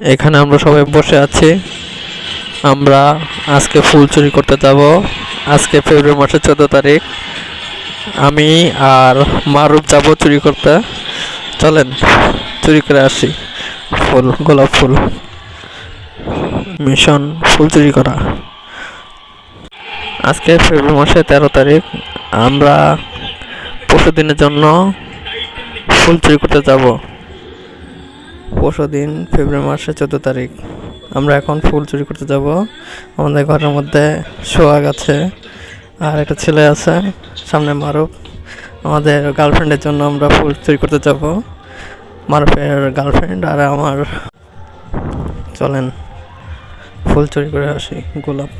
এখানে আমরা সবাই বসে আছি। আমরা আজকে ফুল চুরি করতে যাব। আজকে ফেব্রুয়ারি মাসের চোদ্দ তারিখ। আমি আর মারুফ যাব চুরি করতে। চলেন, চুরি করে আসি। ফুল, গোলাপ ফুল। মিশন ফুল চুরি করা। আজকে ফেব্রুয়ারি মাসের তেরো তারিখ। আমরা পরশু দিনের জন্য ফুল চুরি করতে যাব। পরশু দিন, ফেব্রুয়ারি মাসের চোদ্দ তারিখ। আমরা এখন ফুল চুরি করতে যাব। আমাদের ঘরের মধ্যে সোয়াগ আছে, আর একটা ছেলে আছে, সামনে মারুফ। আমাদের গার্লফ্রেন্ডের জন্য আমরা ফুল চুরি করতে যাব। মারুফের গার্লফ্রেন্ড আর আমার। চলেন, ফুল চুরি করে আসি, গোলাপ।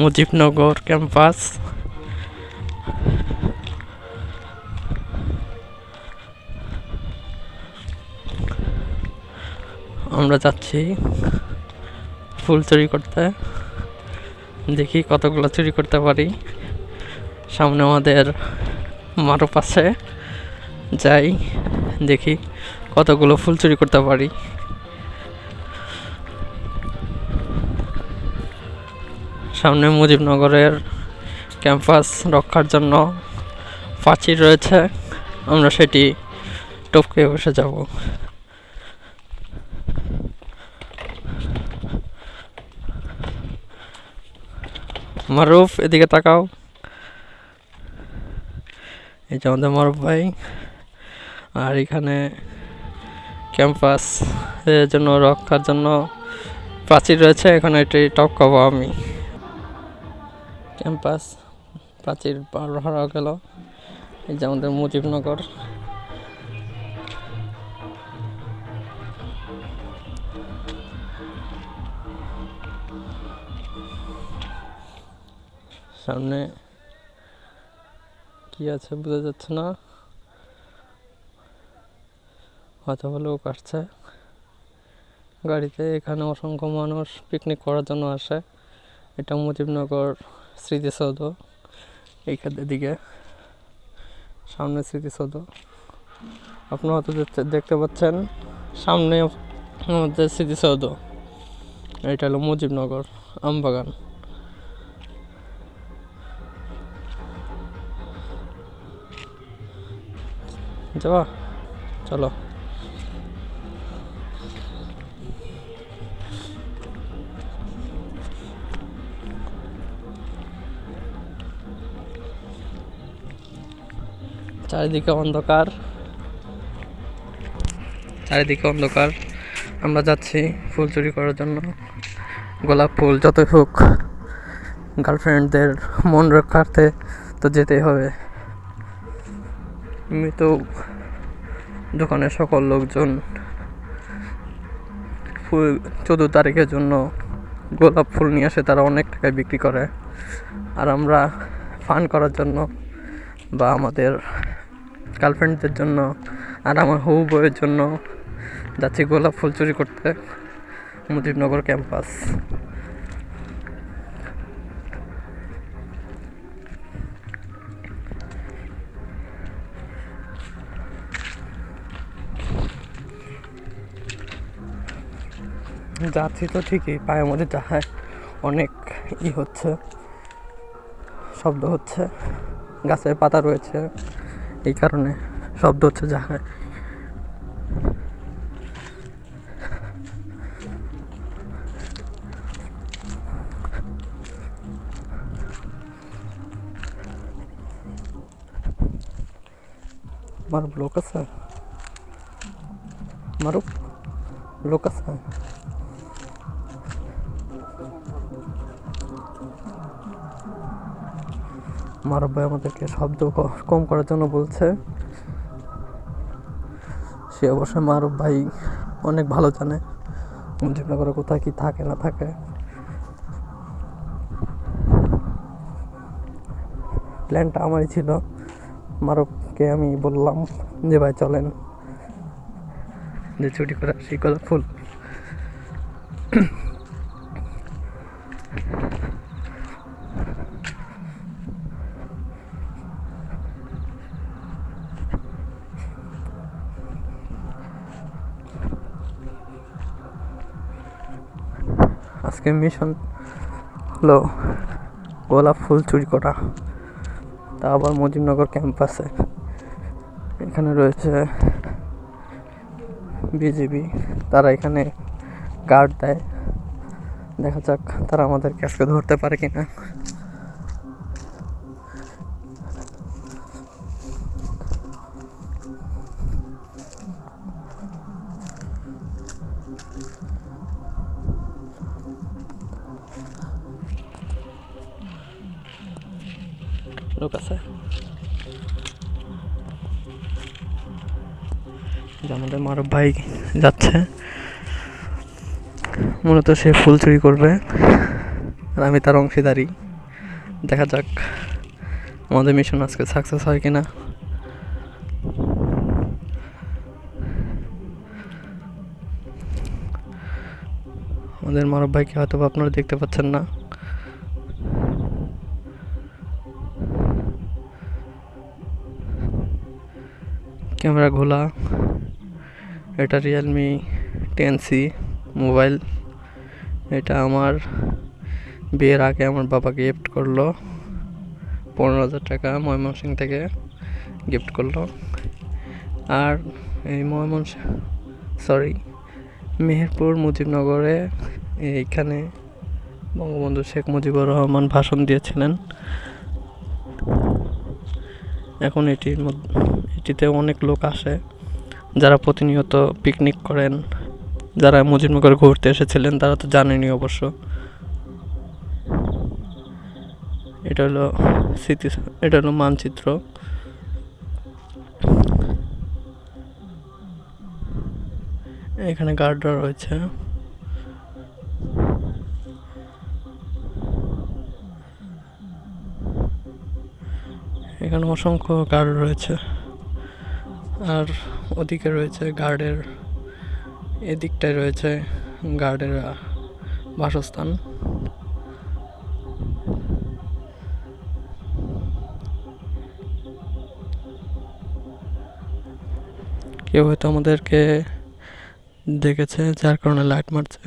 মুজিবনগর ক্যাম্পাস আমরা যাচ্ছি ফুল চুরি করতে। দেখি কতগুলো চুরি করতে পারি। সামনে আমাদের মারুপ আছে। যাই, দেখি কতগুলো ফুল চুরি করতে পারি। সামনে মুজিবনগরের ক্যাম্পাস রক্ষার জন্য প্রাচীর রয়েছে। আমরা সেটি টপকে বসে যাব। মারুফ, এদিকে তাকাও। এই যে আমাদের মারুফ ভাই। আর এখানে ক্যাম্পাস এর জন্য রক্ষার জন্য প্রাচীর রয়েছে। এখানে এটি টপকাবো আমি। ক্যাম্পাস, প্রাচীর পার হওয়া গেল। এই যে আমাদের মুজিবনগর। সামনে কি আছে বোঝা যাচ্ছে না। হয়তো লোক আসছে। গাড়িতে এখানে অসংখ্য মানুষ পিকনিক করার জন্য আসে। এটা মুজিবনগর। স্মৃতিসৌধ এইখানের দিকে সামনে স্মৃতিসৌধ। আপনারা হয়তো দেখতে- পাচ্ছেন, সামনে আমাদের স্মৃতিসৌধ। এটা হলো মুজিবনগর, আমবাগান। যাবা? চলো। চারিদিকে অন্ধকার। চারিদিকে অন্ধকার। আমরা যাচ্ছি ফুল চুরি করার জন্য। গোলাপ ফুল যতই হোক গার্লফ্রেন্ডদের মন রক্ষার্থে তো যেতেই হবে। এমনি তো দোকানের সকল লোকজন ফুল চোদ্দ তারিখের জন্য গোলাপ ফুল নিয়ে আসে, তারা অনেক টাকায় বিক্রি করে। আর আমরা ফান করার জন্য বা আমাদের গার্লফ্রেন্ডদের জন্য আর আমার হবু বউয়ের জন্য যাচ্ছি গোলাপ ফুল চুরি করতে মুজিবনগর ক্যাম্পাস। যাচ্ছি তো ঠিকই, পায়ের মধ্যে যাহায় অনেক ই হচ্ছে, শব্দ হচ্ছে, গাছের পাতা রয়েছে। এই কারণে শব্দ হচ্ছে যাহায় মারুপ লোক আছে? মারুপ লোক আছে? মারুপ ভাই আমাদেরকে শব্দ কম করার জন্য বলছে। সে অবশ্যই মারুপ ভাই অনেক ভালো জানে। মুজিবনগরে কোথায়, কি থাকে, না থাকে। প্ল্যানটা আমারই ছিল। মারুফকে আমি বললাম যে, ভাই, চলেন। যে ছুটি করে আসি ফুল। আজকে মিশন হলো গোলাপ ফুল চুরি করা। তা আবার মুজিবনগর ক্যাম্পাসে। এখানে রয়েছে বিজিবি। তারা এখানে গার্ড দেয়। দেখা যাক তারা আমাদেরকে আজকে ধরতে পারে কিনা। লোক আছে। আমাদের মারব ভাই যাচ্ছে। মূলত সে ফুল চুরি করবে। আর আমি তার অংশীদারি দেখা যাক আমাদের মিশন আজকে সাকসেস হয় কিনা। আমাদের মারব ভাইকে হয়তো আপনারা দেখতে পাচ্ছেন না। ক্যামেরা ঘোলা, এটা রিয়েলমি টেন সি মোবাইল এটা আমার বিয়ের আগে আমার বাবা গিফট করল, পনেরো হাজার টাকা ময়মনসিং থেকে গিফট করল। আর এই ময়মনসিং সরি মেহেরপুর মুজিবনগরে এইখানে বঙ্গবন্ধু শেখ মুজিবুর রহমান ভাষণ দিয়েছিলেন। এখন এটির মধ্যে এটিতে অনেক লোক আসে, যারা প্রতিনিয়ত পিকনিক করেন, যারা মুজিবনগর ঘুরতে এসেছিলেন, তারা তো জানেনি অবশ্য। এটা হলো স্মৃতি, এটা হলো মানচিত্র। এখানে গার্ডরা রয়েছে। অসংখ্য গার্ড রয়েছে। আর ওদিকে রয়েছে গার্ডের, এদিকটায় রয়েছে গার্ডের বাসস্থান। কেউ হয়তো আমাদেরকে দেখেছে, যার কারণে লাইট মারছে।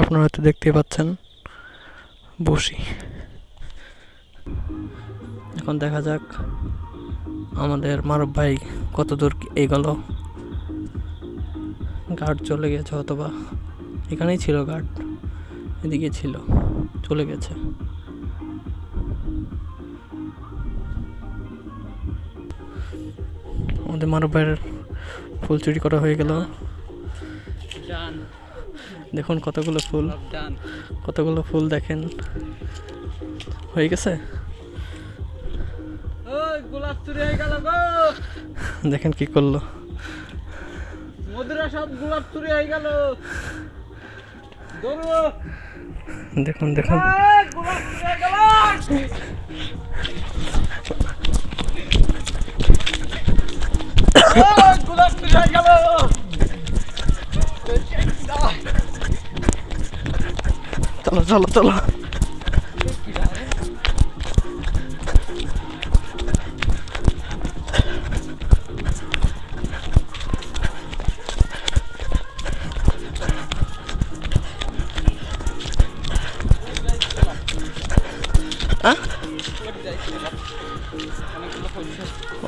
আপনারা হয়তো দেখতেই পাচ্ছেন, বসি। এখন দেখা যাক আমাদের মারব ভাই কত দূর এগোলো। গার্ড চলে গেছে অথবা এখানেই ছিল গার্ড এদিকে ছিল চলে গেছে। আমাদের মানব ভাইয়ের ফুল চুরি করা হয়ে গেল। দেখুন কতগুলো ফুল কতগুলো ফুল দেখেন। হয়ে গেছে? দেখেন কি করল। মধুরা সব গোলাপ চুরি হয়ে গেল। দেখুন দেখুন। গোলাপ গেল গোলাপ চুরি হয়ে গেল। চলো চলো চলো।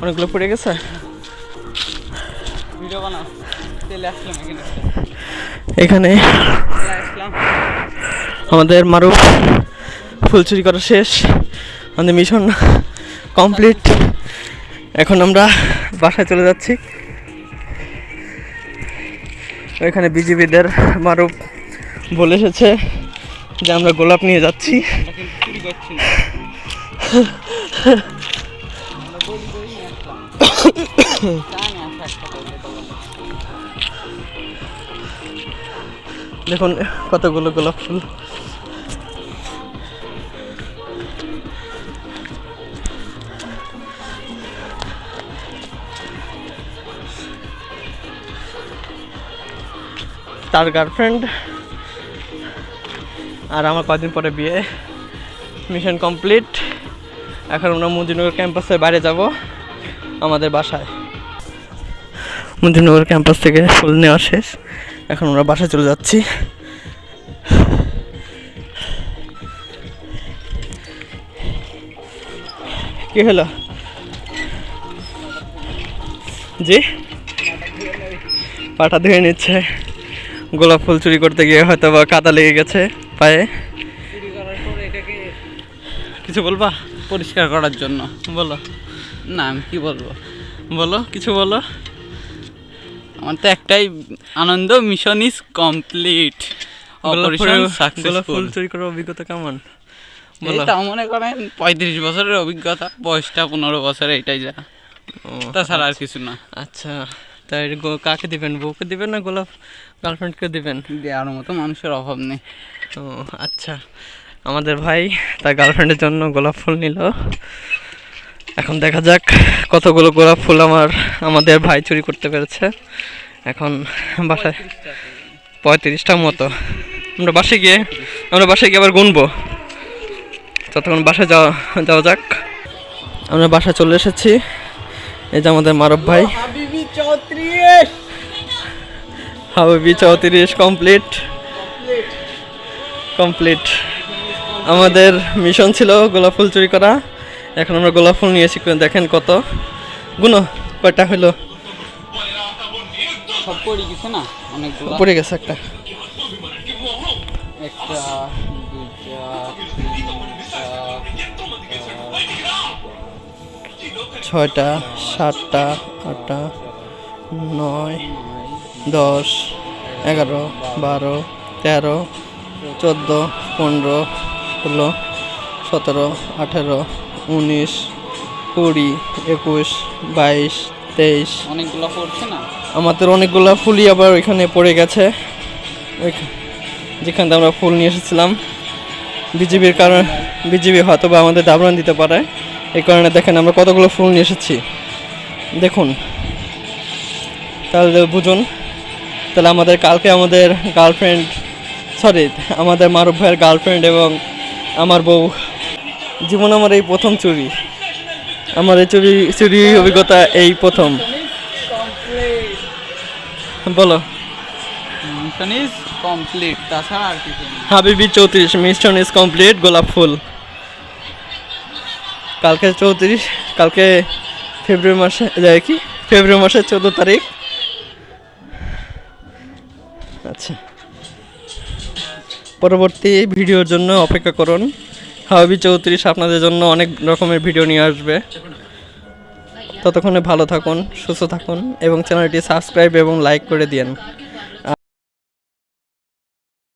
অনেকগুলো পড়ে গেছে? ভিডিও বানাও। তেলে আসলাম এখানে। এখানে আমাদের মারুফ ফুল চুরি করা শেষ। আমাদের মিশন কমপ্লিট। এখন আমরা বাসায় চলে যাচ্ছি। ওইখানে বিজিবিদের মারুফ বলে এসেছে যে আমরা গোলাপ নিয়ে যাচ্ছি। দেখুন কতগুলো গোলাপ ফুল। তার গার্লফ্রেন্ড আর আমার কদিন পরে বিয়ে। মিশন কমপ্লিট এখন আমরা মুজিনগর ক্যাম্পাসের বাইরে যাব। আমাদের বাসায়। মুজিনগর ক্যাম্পাস থেকে ফুল নেওয়া শেষ। এখন আমরা বাসায় চলে যাচ্ছি। কি হলো? জি? পাটা ধুয়ে নিচ্ছে। গোলাপ ফুল চুরি করতে গিয়ে হয়তো বা কাদা লেগে গেছে পায়ে। কিছু বলবা? পরিষ্কার করার জন্য। বলো। না আমি কি বলব? বলো কিছু বলো? আমার তো একটাই আনন্দ mission is complete operation full- successful চুরি করার অভিজ্ঞতা কেমন? এটা মনে করেন পঁয়ত্রিশ বছরের অভিজ্ঞতা বয়সটা পনেরো বছর এটাই যা। তাছাড়া আর কিছু না। আচ্ছা তাই কাকে দিবেন? বউকে দিবেন না গোলাপ গার্লফ্রেন্ডকে দিবেন? দেওয়ার মতো মানুষের অভাব নেই। ও আচ্ছা। আমাদের ভাই তার গার্লফ্রেন্ডের জন্য গোলাপ ফুল নিল। এখন দেখা যাক কতগুলো গোলাপ ফুল আমার আমাদের ভাই চুরি করতে পেরেছে। এখন বাসায় পঁয়ত্রিশটার মতো। আমরা বাসে গিয়ে আমরা বাসায় গিয়ে আবার গুনবো। ততক্ষণ বাসায় যাওয়া যাওয়া যাক। আমরা বাসায় চলে এসেছি। এই যে আমাদের মারব ভাই। হাবিবি চৌত্রিশ কমপ্লিট। কমপ্লিট। আমাদের মিশন ছিল গোলাপ ফুল চুরি করা। এখন আমরা গোলাপ ফুল নিয়েছি দেখেন কত। গুনো কয়টা হলো সব পড়ে গেছে না? অনেকগুলো। পড়ে গেছে একটা। একটা ছয়টা সাতটা আটটা নয় দশ এগারো বারো তেরো চোদ্দ পনেরো ষোলো সতেরো আঠেরো উনিশ কুড়ি একুশ বাইশ তেইশ। অনেকগুলো পড়ছে না? আমাদের অনেকগুলো ফুলই আবার ওইখানে পড়ে গেছে। যেখান থেকে আমরা ফুল নিয়ে এসেছিলাম। বিজিবির কারণে বিজিবি হয়তো বা আমাদের দাবরান দিতে পারে। এই কারণে দেখেন আমরা কতগুলো ফুল নিয়ে এসেছি। দেখুন। তাহলে বুঝুন। তাহলে আমাদের কালকে আমাদের গার্লফ্রেন্ড সরি আমাদের মারুফ ভাইয়ের গার্লফ্রেন্ড এবং আমার বউ জীবন আমার এই প্রথম চুরি আমার এই চুরি চুরি অভিজ্ঞতা এই প্রথম। বলো। মিশন ইজ কমপ্লিট তাছাড়া আর কিছু হাবিবি চৌত্রিশ মিশন ইজ কমপ্লিট গোলাপ ফুল। কালকে চৌত্রিশ কালকে ফেব্রুয়ারি মাসে যায় কি? ফেব্রুয়ারি মাসের চোদ্দ তারিখ। আচ্ছা। পরবর্তী ভিডিওর জন্য অপেক্ষা করুন। হাবিবি চৌত্রিশ আপনাদের জন্য অনেক রকমের ভিডিও নিয়ে আসবে। ততক্ষণে ভালো থাকুন, সুস্থ থাকুন এবং চ্যানেলটি সাবস্ক্রাইব এবং লাইক করে দিন